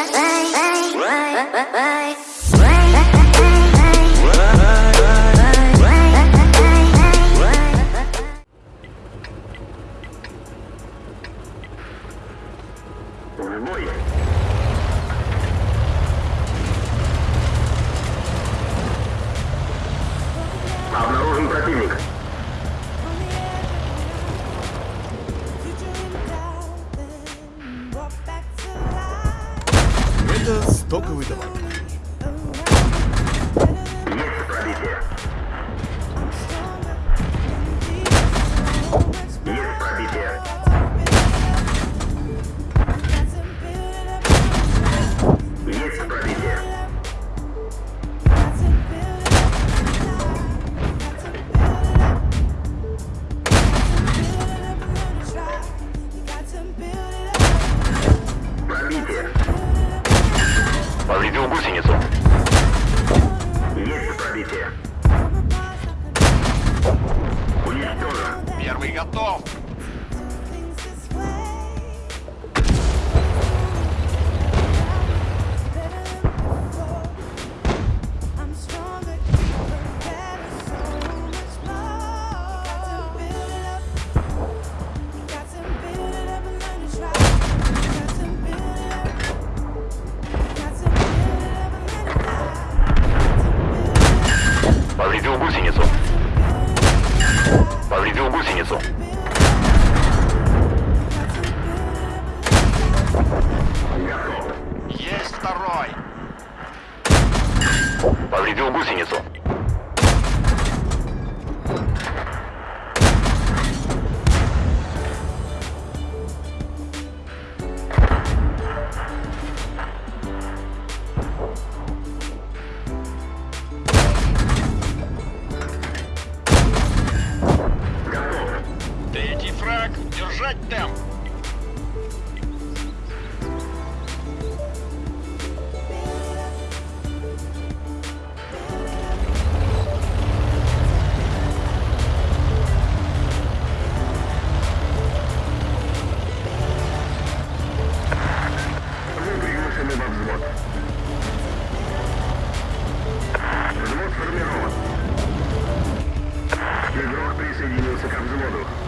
Let's гусеницу. Есть пробитие. Уничтожен. Первый готов. гусеницу. Есть второй. Повредил гусеницу. linii o să.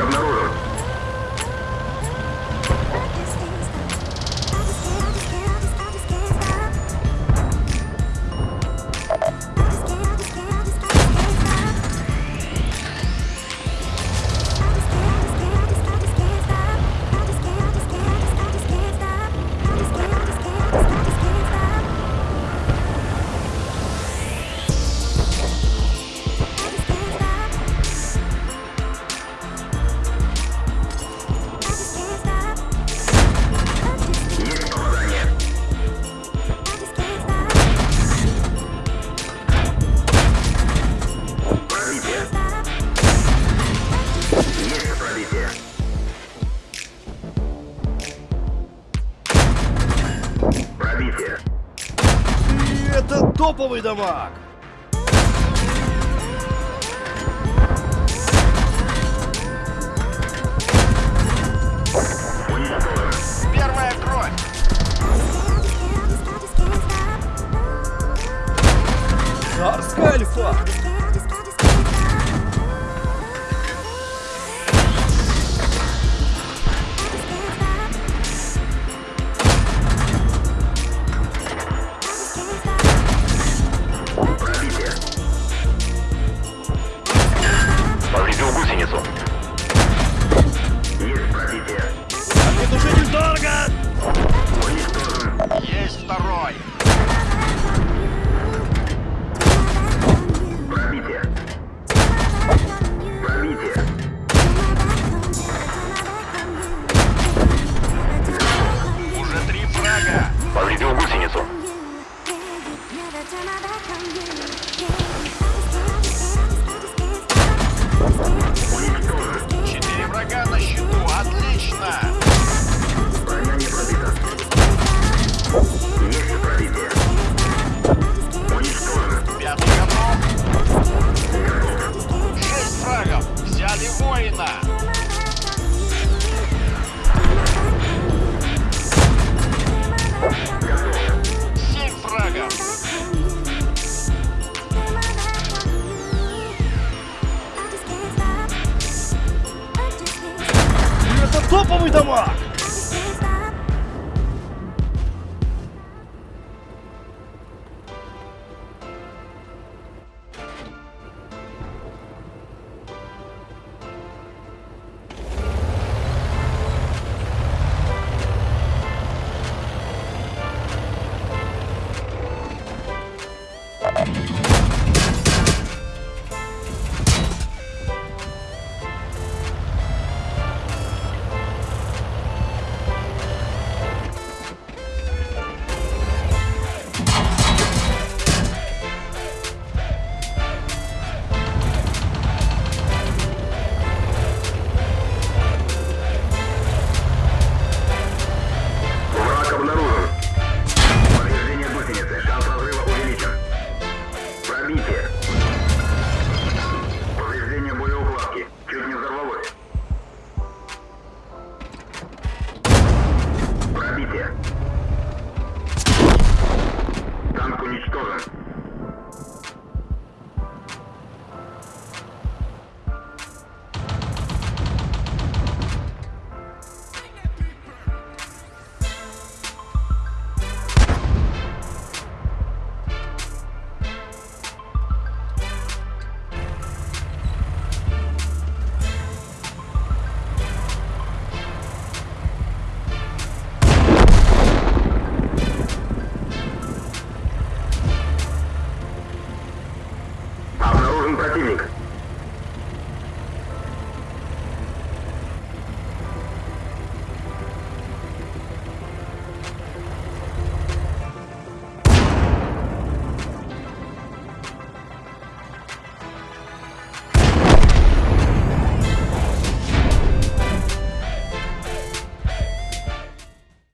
of Notorious. Топовый дамаг!